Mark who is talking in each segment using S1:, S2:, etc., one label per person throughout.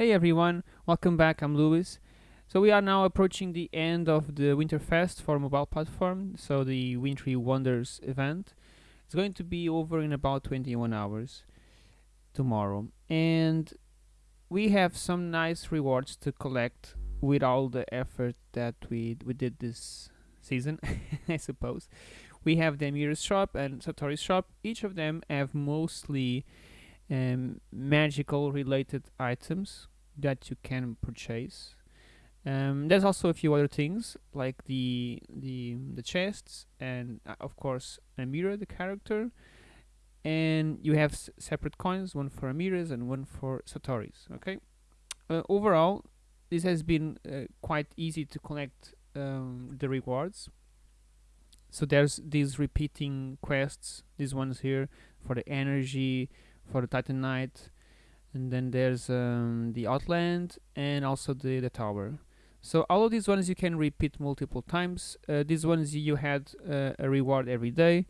S1: Hey everyone, welcome back. I'm Lewis. So we are now approaching the end of the Winterfest for mobile platform. So the Wintry Wonders event. It's going to be over in about 21 hours tomorrow, and we have some nice rewards to collect with all the effort that we we did this season, I suppose. We have the Amira's shop and Satori's shop. Each of them have mostly um, magical related items that you can purchase. Um, there's also a few other things like the the the chests and uh, of course Amira the character. And you have separate coins one for Amira's and one for Satori's okay? Uh, overall this has been uh, quite easy to collect um, the rewards. So there's these repeating quests these ones here for the energy for the Titan titanite and then there's um, the outland and also the, the tower. So all of these ones you can repeat multiple times. Uh, these ones you had uh, a reward every day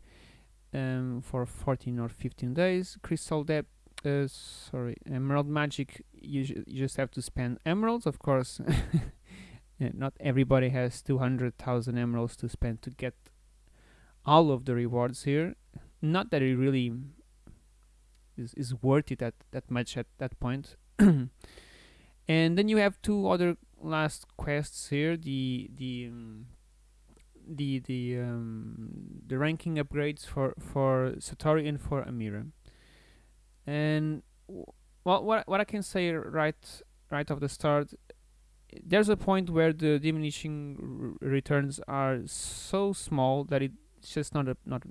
S1: um, for 14 or 15 days. Crystal depth uh, sorry emerald magic you, you just have to spend emeralds of course. Not everybody has 200,000 emeralds to spend to get all of the rewards here. Not that it really is, is worth it at that much at that point. And then you have two other last quests here the the um, the the um, the ranking upgrades for for Satori and for Amira. And well what what I can say right right off the start there's a point where the diminishing returns are so small that it's just not a not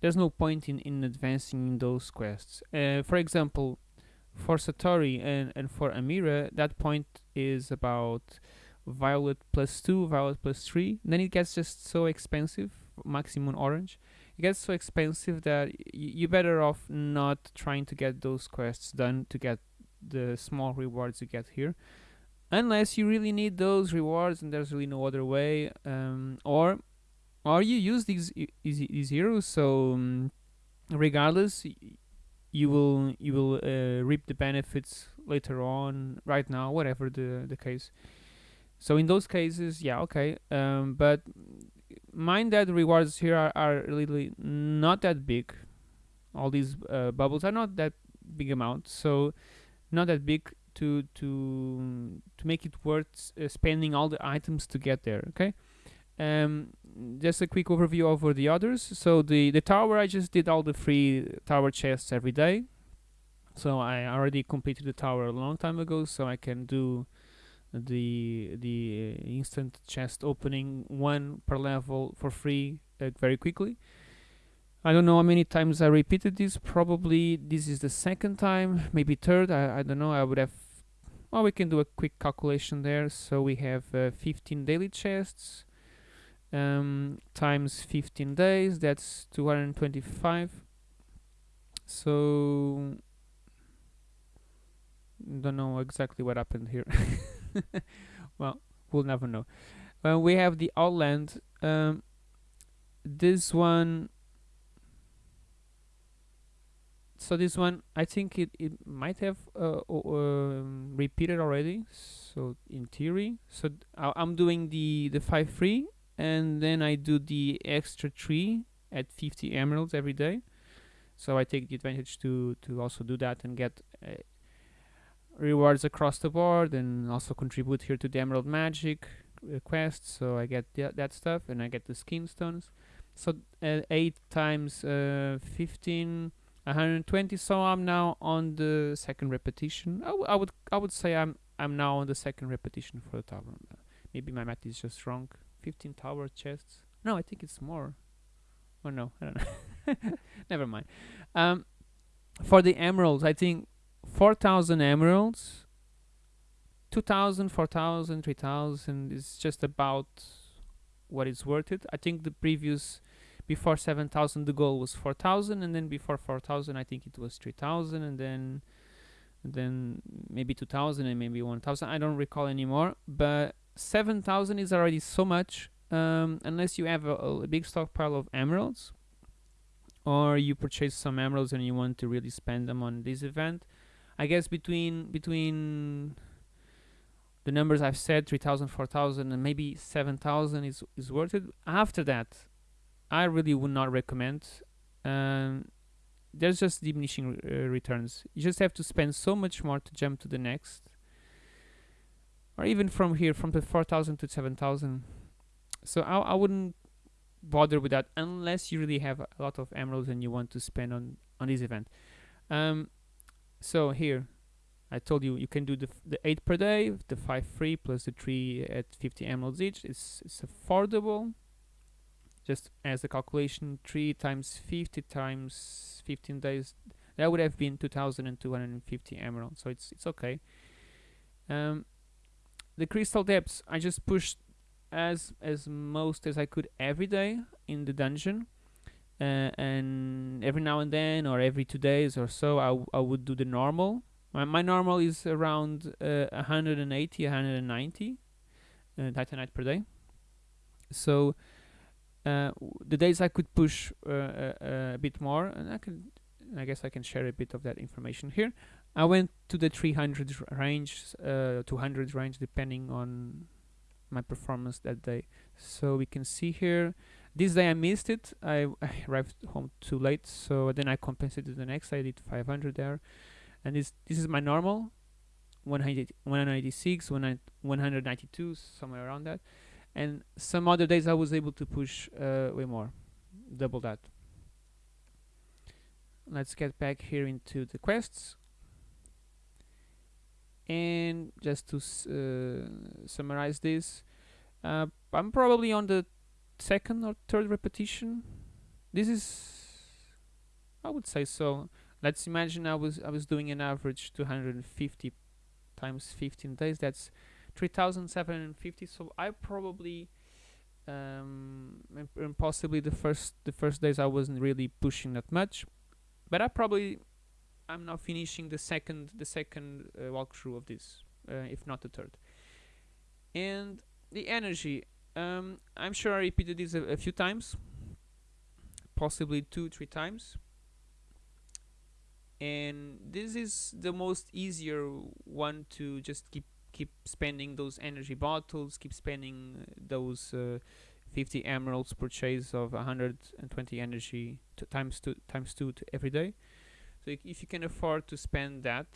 S1: there's no point in, in advancing in those quests. Uh, for example, for Satori and, and for Amira, that point is about Violet plus 2, Violet plus 3. Then it gets just so expensive, Maximum Orange. It gets so expensive that you're better off not trying to get those quests done to get the small rewards you get here. Unless you really need those rewards and there's really no other way. Um, or or you use these these heroes so um, regardless you will you will uh, reap the benefits later on right now whatever the the case. So in those cases yeah okay um, but mind that rewards here are, are really not that big. All these uh, bubbles are not that big amount so not that big to to to make it worth uh, spending all the items to get there okay um, just a quick overview over the others. So the, the tower, I just did all the free tower chests every day. So I already completed the tower a long time ago, so I can do the the uh, instant chest opening one per level for free uh, very quickly. I don't know how many times I repeated this. Probably this is the second time, maybe third. I, I don't know. I would have. Well, we can do a quick calculation there. So we have uh, 15 daily chests, um, times 15 days that's 225 so don't know exactly what happened here. Well we'll never know. Uh, we have the outland um, this one so this one I think it, it might have uh, uh, repeated already so in theory. So I'm doing the the 5 free and then I do the extra tree at 50 emeralds every day. So I take the advantage to to also do that and get uh, rewards across the board and also contribute here to the emerald magic quest. So I get th that stuff and I get the skin stones. So uh, 8 times uh, 15 120 so I'm now on the second repetition. I, I would I would say I'm I'm now on the second repetition for the tower maybe my math is just wrong 15 tower chests. No, I think it's more. Oh no, I don't know. Never mind. Um, for the emeralds, I think 4,000 emeralds, 2,000, 4,000, 3,000 is just about what is worth it. I think the previous, before 7,000, the goal was 4,000, and then before 4,000, I think it was 3,000, and then and then maybe 2,000 and maybe 1,000. I don't recall anymore, but 7,000 is already so much um, unless you have a, a, big stockpile of emeralds or you purchase some emeralds and you want to really spend them on this event. I guess between between the numbers I've said 3000 4000 and maybe 7000 is is worth it. After that I really would not recommend um, there's just diminishing uh, returns. You just have to spend so much more to jump to the next or even from here from the 4000 to 7000 so I, I wouldn't bother with that unless you really have a lot of emeralds and you want to spend on on this event. Um, so here I told you you can do the, the 8 per day the 5 free plus the 3 at 50 emeralds each. It's, it's affordable. Just as a calculation 3 times 50 times 15 days that would have been 2250 emeralds. So it's it's okay. Um, the crystal depths I just pushed as as most as I could every day in the dungeon. Uh, and every now and then or every two days or so I, I would do the normal. My, my normal is around uh, 180 190 uh, titanite per day. So uh, the days I could push uh, uh, a bit more and I can I guess I can share a bit of that information here I went to the 300 range uh, 200 range depending on my performance that day. So we can see here this day I missed it. I, I arrived home too late so then I compensated the next I did 500 there. And this this is my normal 196 192 somewhere around that. And some other days I was able to push uh, way more double that. Let's get back here into the quests and just to uh, summarize this uh, I'm probably on the second or third repetition. This is I would say so. Let's imagine I was I was doing an average 250 times 15 days. That's 3750 so I probably um, and possibly the first the first days I wasn't really pushing that much. But I probably I'm now finishing the second the second uh, walkthrough of this, uh, if not the third. And the energy, um, I'm sure I repeated this a, a, few times, possibly two three times. And this is the most easier one to just keep keep spending those energy bottles, keep spending those uh, 50 emeralds purchase of 120 energy times two times two every day so if you can afford to spend that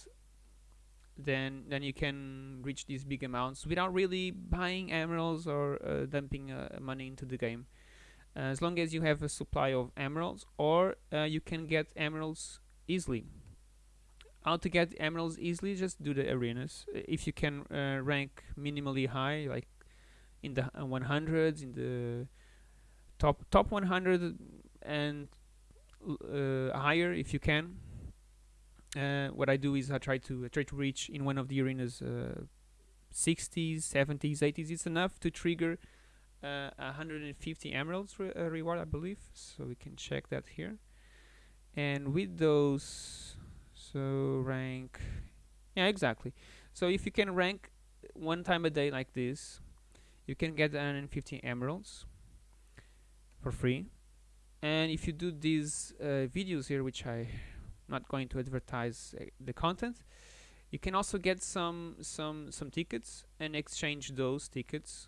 S1: then then you can reach these big amounts without really buying emeralds or uh, dumping uh, money into the game. Uh, as long as you have a supply of emeralds or uh, you can get emeralds easily. How to get emeralds easily? Just do the arenas. If you can uh, rank minimally high like in the 100s uh, in the top top 100 and higher if you can uh, what I do is I try to I try to reach in one of the arenas uh, 60s, 70s, 80s. It's enough to trigger uh, 150 emeralds re uh, reward, I believe. So we can check that here. And with those, so rank, yeah, exactly. So if you can rank one time a day like this, you can get 150 emeralds for free. And if you do these uh, videos here, which I not going to advertise uh, the content. You can also get some some some tickets and exchange those tickets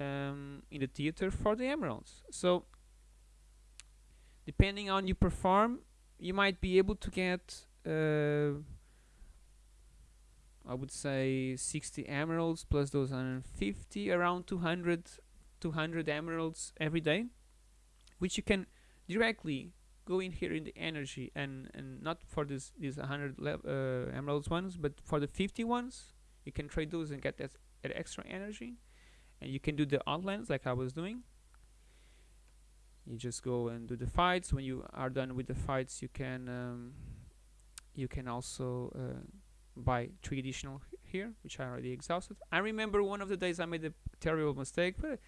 S1: um, in the theater for the emeralds. So depending on you perform you might be able to get uh, I would say 60 emeralds plus those 150 around 200 200 emeralds every day which you can directly go in here in the energy and and not for this these 100 uh, emeralds ones but for the 50 ones you can trade those and get that, that extra energy. And you can do the outlands like I was doing. You just go and do the fights. When you are done with the fights you can um, you can also uh, buy three additional here which I already exhausted. I remember one of the days I made a terrible mistake but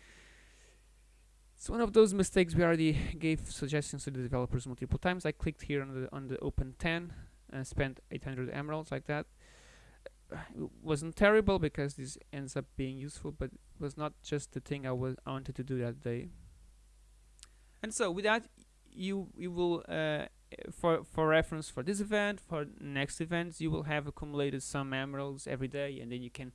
S1: it's one of those mistakes we already gave suggestions to the developers multiple times. I clicked here on the on the open 10 and spent 800 emeralds like that. It wasn't terrible because this ends up being useful, but it was not just the thing I was I wanted to do that day. And so with that, you you will uh, for for reference for this event for next events you will have accumulated some emeralds every day and then you can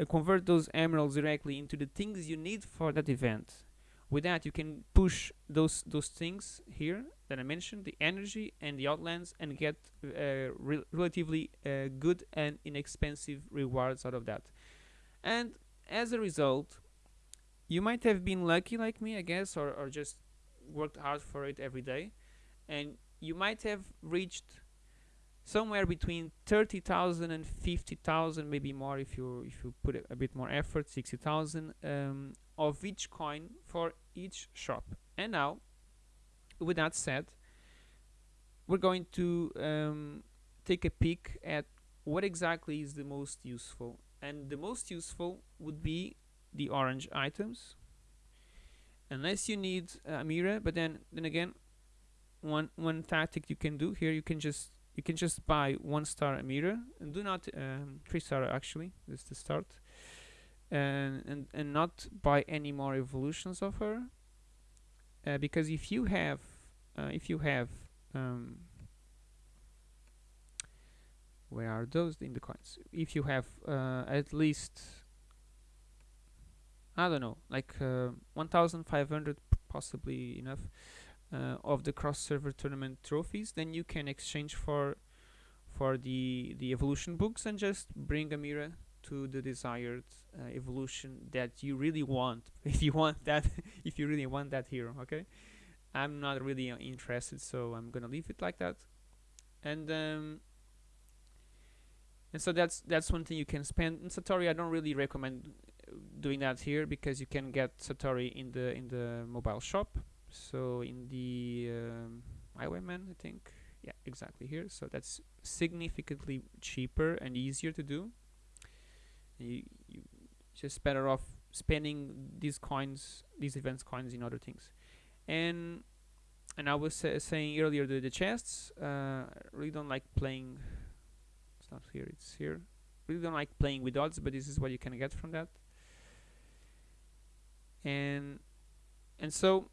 S1: uh, convert those emeralds directly into the things you need for that event with that you can push those those things here that I mentioned the energy and the outlands and get uh, re relatively uh, good and inexpensive rewards out of that. And as a result you might have been lucky like me I guess or, or just worked hard for it every day. And you might have reached somewhere between 30,000 and 50,000 maybe more if you if you put a, bit more effort 60,000 um, of each coin for each shop. And now with that said we're going to um, take a peek at what exactly is the most useful. And the most useful would be the orange items. Unless you need a mirror but then then again one one tactic you can do here you can just you can just buy one star mirror and do not um, three star actually this is the start and and and not buy any more evolutions of her uh, because if you have uh, if you have um, where are those in the coins? If you have uh, at least I don't know like uh, 1500 possibly enough uh, of the cross server tournament trophies then you can exchange for for the the evolution books and just bring a mirror to the desired uh, evolution that you really want. If you want that if you really want that hero okay? I'm not really uh, interested so I'm gonna leave it like that. And um, and so that's that's one thing you can spend. In Satori I don't really recommend doing that here because you can get Satori in the in the mobile shop. So in the um, Highwayman I think. Yeah exactly here. So that's significantly cheaper and easier to do you, you just better off spending these coins these events coins in other things. And and I was saying earlier the, the chests uh, really don't like playing it's not here it's here. Really don't like playing with odds but this is what you can get from that. And and so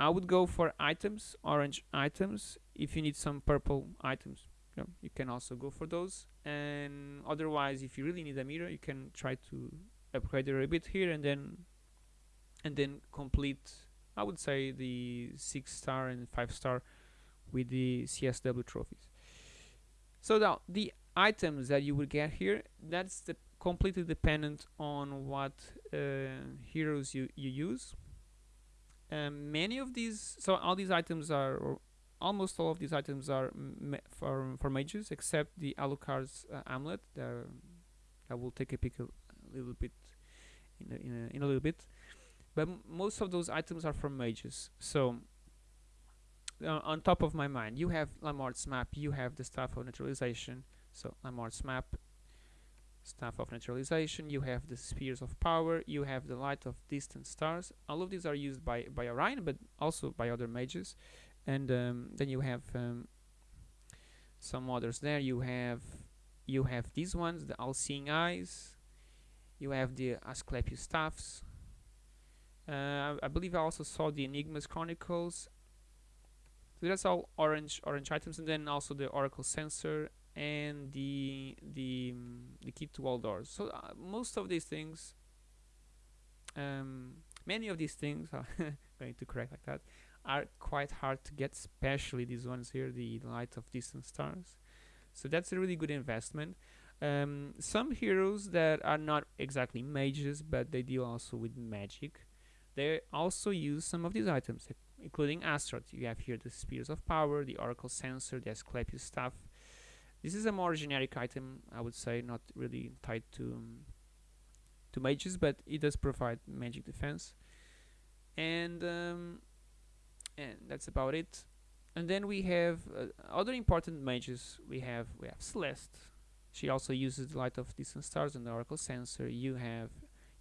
S1: I would go for items orange items if you need some purple items you, know, you can also go for those. And otherwise if you really need a mirror you can try to upgrade a bit here and then and then complete I would say the six star and five star with the CSW trophies. So now the items that you will get here that's the completely dependent on what uh, heroes you, you use. Many of these so all these items are almost all of these items are for for mages except the Alucard's uh, amulet. I will take a pick a, little bit in a, in a, in a little bit. But most of those items are from mages. So uh, on top of my mind you have Lamort's map you have the staff of neutralization so Lamort's map staff of neutralization you have the spheres of power you have the light of distant stars. All of these are used by by Orion but also by other mages and um, then you have um, some others there. You have you have these ones the all-seeing eyes. You have the Asclepius staffs uh, I believe I also saw the Enigmas Chronicles. So that's all orange orange items. And then also the Oracle sensor and the the um, the key to all doors. So uh, most of these things um, many of these things are going to correct like that are quite hard to get, especially these ones here, the Light of Distant Stars. So that's a really good investment. Um, some heroes that are not exactly mages, but they deal also with magic, they also use some of these items, including Astaroth. You have here the Spheres of Power, the Oracle Sensor, the Asclepius Staff. This is a more generic item, I would say, not really tied to um, to mages, but it does provide magic defense. And um, and that's about it. And then we have uh, other important mages we have we have Celeste. She also uses the light of distant stars and the oracle sensor. You have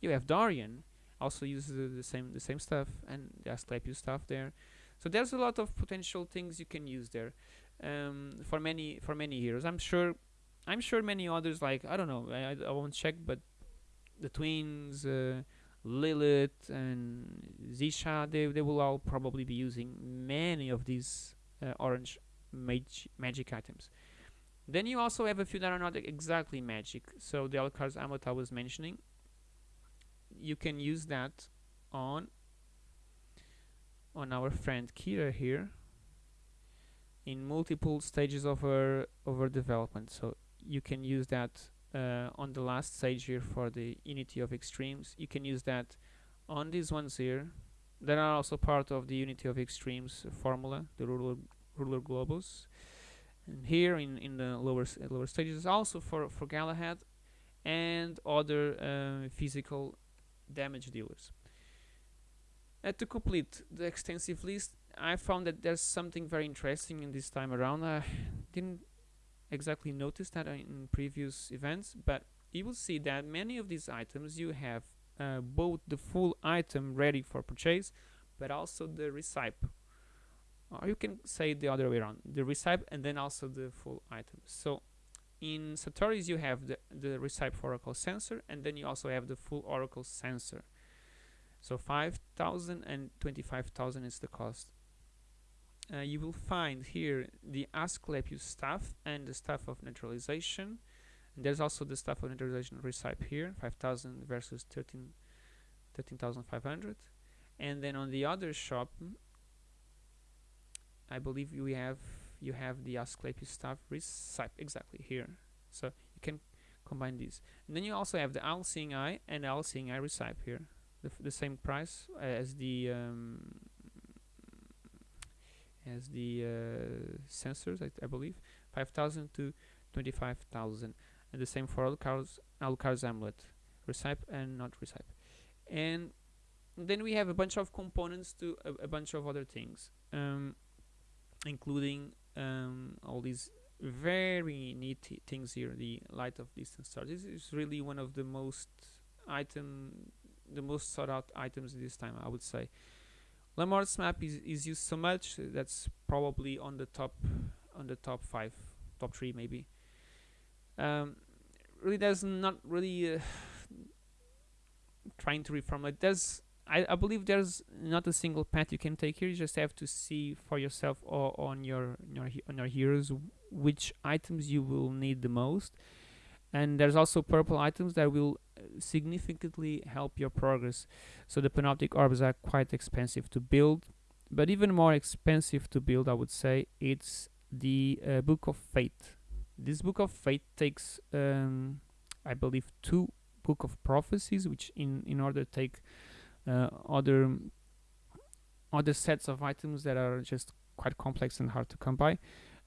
S1: you have Dorian also uses the, the same the same stuff and the Asclepius stuff there. So there's a lot of potential things you can use there um, for many for many heroes. I'm sure I'm sure many others like I don't know I, I won't check but the twins uh, Lilith and Zisha, they, they will all probably be using many of these uh, orange mag magic items. Then you also have a few that are not exactly magic. So the Alucard's Amulet was mentioning, you can use that on on our friend Keira here in multiple stages of her of her development. So you can use that uh, on the last stage here for the unity of extremes. You can use that on these ones here that are also part of the unity of extremes formula, the ruler ruler globus. And here in in the lower lower stages also for for Galahad and other uh, physical damage dealers. Uh, to complete the extensive list, I found that there's something very interesting in this time around. I didn't exactly notice that in previous events, but you will see that many of these items you have uh, both the full item ready for purchase, but also the recipe. Or you can say the other way around, the recipe and then also the full item. So in Satori's you have the, the recipe for Oracle sensor and then you also have the full Oracle sensor. So 5,000 and 25,000 is the cost. Uh, you will find here the Asclepius staff and the staff of neutralization. And there's also the staff of neutralization recipe here, 5,000 versus 13 13,500. And then on the other shop, I believe we have you have the Asclepius staff recipe exactly here. So you can combine these. And then you also have the All Seeing Eye and All Seeing Eye recipe here, the, the same price as the um, as the uh, sensors, I, I, believe, 5,000 to 25,000, and the same for Alucard's, Alucard's Amulet, recipe and not recipe. And then we have a bunch of components to a, a bunch of other things, um, including um, all these very neat things here. The light of distant stars. This is really one of the most item, the most sought out items this time, I would say. Lamort's map is, is used so much that's probably on the top on the top five, top three maybe. Um, really, there's not really uh, trying to reformulate. There's I, I believe there's not a single path you can take here. You just have to see for yourself or on your, your on your heroes which items you will need the most. And there's also purple items that will significantly help your progress. So the panoptic orbs are quite expensive to build, but even more expensive to build, I would say, it's the uh, Book of Fate. This Book of Fate takes, um, I believe, two Book of Prophecies, which in in order to take uh, other other sets of items that are just quite complex and hard to come by.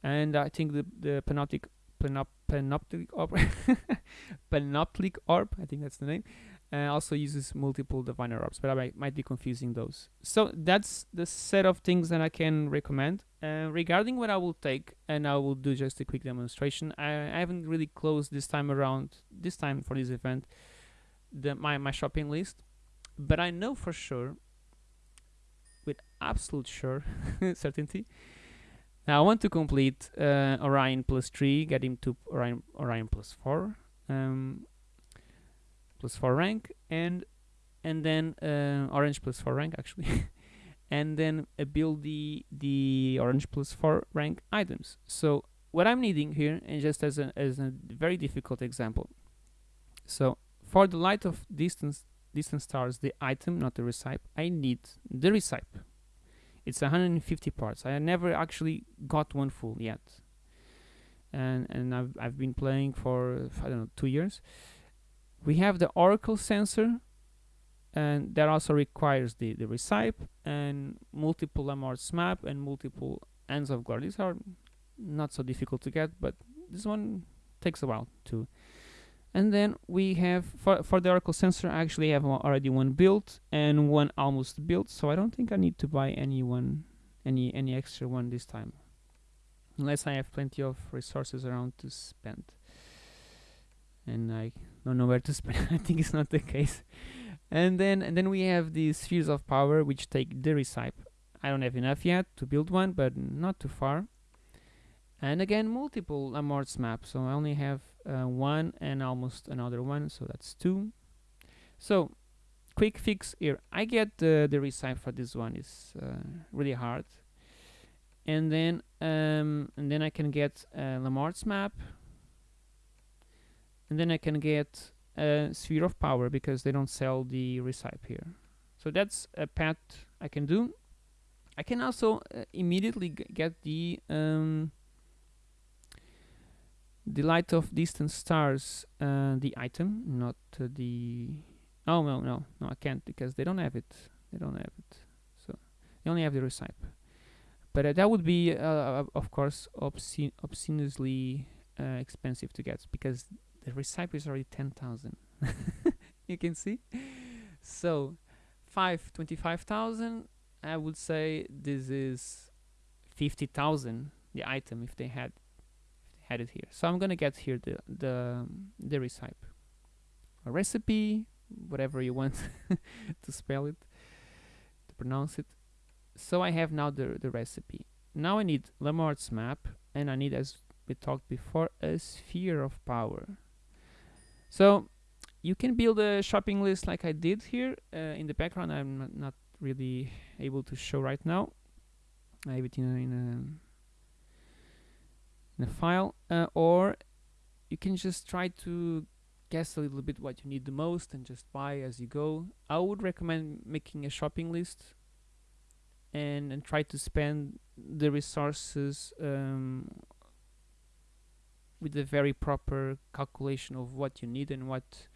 S1: And I think the the panoptic panop panoptic orb. Panoptic orb i think that's the name uh, also uses multiple diviner orbs but i might, might be confusing those. So that's the set of things that i can recommend. Uh, regarding what i will take and i will do just a quick demonstration I, I haven't really closed this time around this time for this event the my, my shopping list but i know for sure with absolute sure certainty now I want to complete uh, Orion plus 3, get him to Orion, Orion plus 4, um, plus 4 rank, and and then uh, Orange plus 4 rank actually, and then uh, build the, the Orange plus 4 rank items. So what I'm needing here, and just as a, as a very difficult example, so for the light of distance, distance stars, the item, not the recipe, I need the recipe it's 150 parts. I never actually got one full yet. And and I've I've been playing for I don't know two years. We have the Oracle sensor, and that also requires the the recipe and multiple Lamort's map and multiple ends of glory. These are not so difficult to get, but this one takes a while to and then we have for, for the Oracle sensor I actually have already one built and one almost built so I don't think I need to buy any one any any extra one this time. Unless I have plenty of resources around to spend. And I don't know where to spend I think it's not the case. And then and then we have the spheres of power which take the recipe. I don't have enough yet to build one but not too far. And again multiple Lamort's map so I only have uh, one and almost another one so that's two so quick fix here. I get the the recipe for this one is uh, really hard, and then um, and then I can get uh, Lamarck's map, and then I can get a sphere of power because they don't sell the recipe here. So that's a path I can do. I can also uh, immediately get the um, the light of distant stars, uh, the item, not uh, the. Oh no no no! I can't because they don't have it. They don't have it. So they only have the recipe. But uh, that would be, uh, of course, obscene, obsceneously uh, expensive to get because the recipe is already ten thousand. you can see. So five twenty-five thousand. I would say this is fifty thousand. The item if they had had it here. So I'm gonna get here the the the recipe, a recipe, whatever you want to spell it, to pronounce it. So I have now the the recipe. Now I need Lamarck's map, and I need, as we talked before, a sphere of power. So you can build a shopping list like I did here uh, in the background. I'm not really able to show right now. I have it in a, in a in a file uh, or you can just try to guess a little bit what you need the most and just buy as you go. I would recommend making a shopping list and, and try to spend the resources um, with a very proper calculation of what you need and what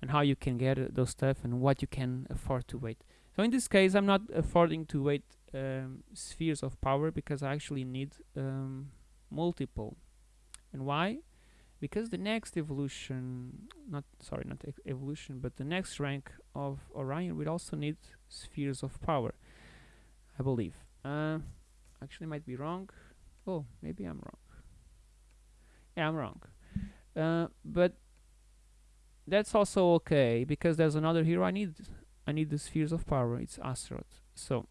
S1: and how you can get uh, those stuff and what you can afford to wait. So in this case I'm not affording to wait um, spheres of power because I actually need um, multiple. And why? Because the next evolution, not sorry, not e evolution, but the next rank of Orion will also need spheres of power, I believe. Uh, actually, might be wrong. Oh, maybe I'm wrong. Yeah, I'm wrong. Uh, but that's also okay because there's another hero I need. I need the spheres of power. It's Astaroth. So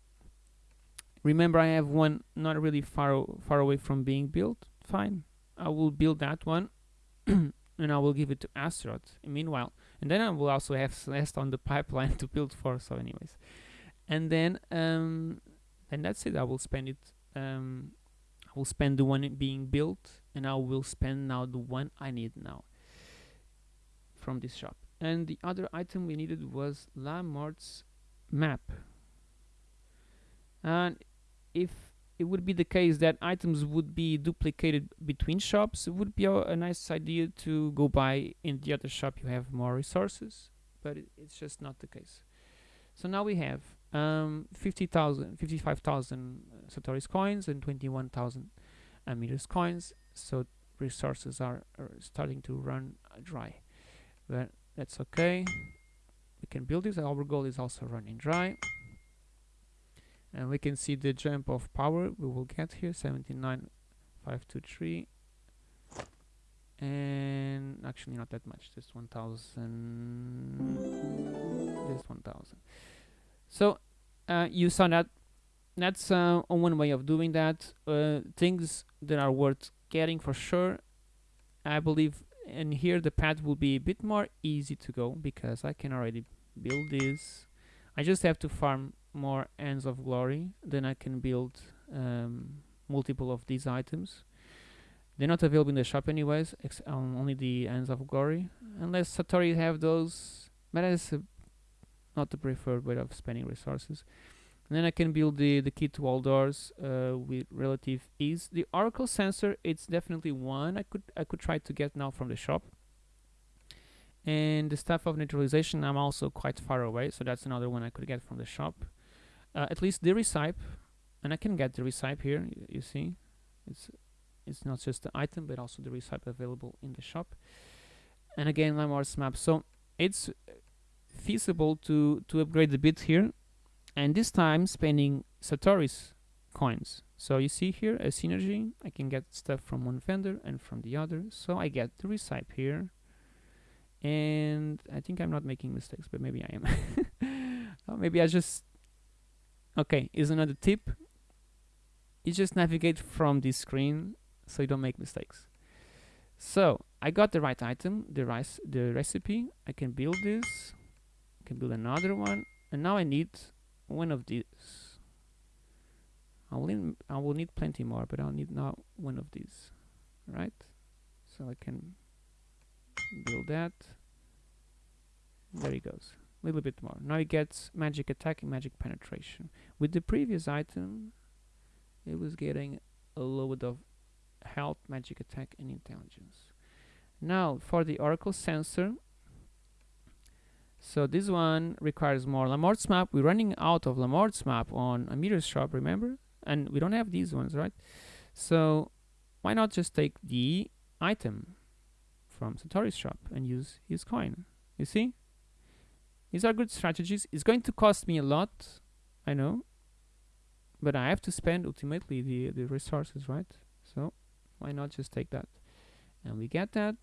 S1: Remember, I have one not really far far away from being built. Fine, I will build that one, and I will give it to Astaroth. Meanwhile, and then I will also have Celeste on the pipeline to build for. So, anyways, and then um, and that's it. I will spend it. Um, I will spend the one being built, and I will spend now the one I need now from this shop. And the other item we needed was Lamarck's map. And if it would be the case that items would be duplicated between shops, it would be a, nice idea to go buy in the other shop you have more resources, but it, it's just not the case. So now we have um, 50,000, 55,000 uh, Satoris coins and 21,000 Amiras coins, so resources are, are starting to run uh, dry. But that's okay. We can build this. Our goal is also running dry and we can see the jump of power. We will get here 79523 and actually not that much just 1000 just 1000 so uh, you saw that that's uh, one way of doing that. Uh, things that are worth getting for sure I believe and here the path will be a bit more easy to go because I can already build this. I just have to farm more ends of glory then I can build um, multiple of these items. They're not available in the shop anyways um, only the ends of glory unless Satori have those but that's not the preferred way of spending resources. And then I can build the, the key to all doors uh, with relative ease. The oracle sensor it's definitely one I could I could try to get now from the shop. And the staff of neutralization I'm also quite far away so that's another one I could get from the shop uh, at least the recipe and I can get the recipe here you, you see. It's it's not just the item but also the recipe available in the shop. And again Lamarck's map. So it's feasible to to upgrade a bit here and this time spending Satori's coins. So you see here a synergy. I can get stuff from one vendor and from the other. So I get the recipe here. And I think I'm not making mistakes but maybe I am. Maybe I just Okay, is another tip. You just navigate from this screen so you don't make mistakes. So I got the right item, the rice, the recipe. I can build this. I can build another one and now I need one of these I will need, I will need plenty more but I'll need now one of these right so I can build that there he goes little bit more now he gets magic attack and magic penetration with the previous item it was getting a little bit of health magic attack and intelligence now for the oracle sensor so this one requires more Lamort's map. We're running out of Lamort's map on Amira shop, remember? And we don't have these ones, right? So why not just take the item from Satori's shop and use his coin? You see? These are good strategies. It's going to cost me a lot, I know. But I have to spend ultimately the, the resources, right? So why not just take that? And we get that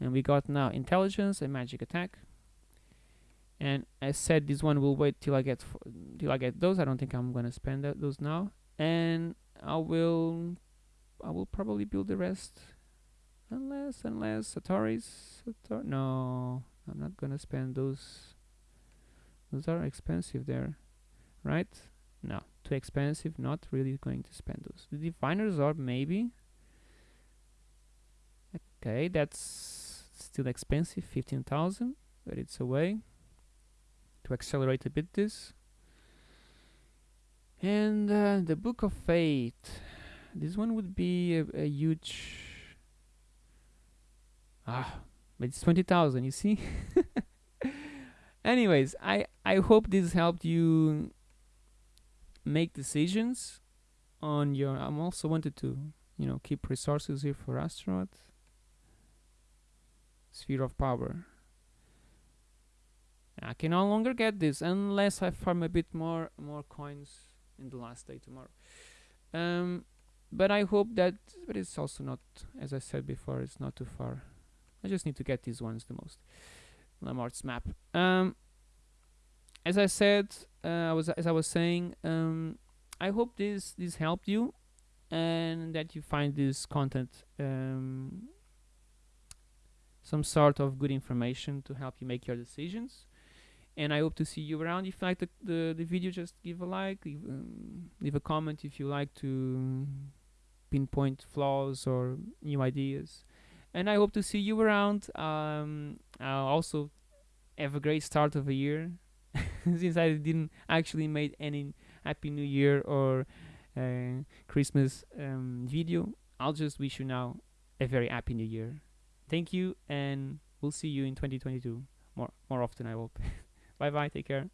S1: and we got now intelligence and magic attack and I said this one will wait till I get till I get those I don't think I'm gonna spend those now and I will I will probably build the rest unless unless Satori's Sator no I'm not gonna spend those those are expensive there right? No too expensive not really going to spend those. The diviner's orb maybe okay that's still expensive 15,000 but it's a way to accelerate a bit this. And uh, the book of fate. This one would be a, a huge ah but it's 20,000 you see? Anyways I I hope this helped you make decisions on your I'm also wanted to you know keep resources here for Astaroth sphere of power. I can no longer get this unless I farm a bit more more coins in the last day tomorrow. Um, but I hope that but it's also not as I said before it's not too far I just need to get these ones the most. Lamort's map. Um, as I said uh, I was as I was saying um, I hope this this helped you and that you find this content um, some sort of good information to help you make your decisions. And I hope to see you around. If you like the, the, the video just give a like leave, um, leave a comment if you like to pinpoint flaws or new ideas and I hope to see you around um, I'll also have a great start of a year since I didn't actually made any happy new year or uh, Christmas um, video. I'll just wish you now a very happy new year. Thank you and we'll see you in 2022 more more often i hope. Bye bye take care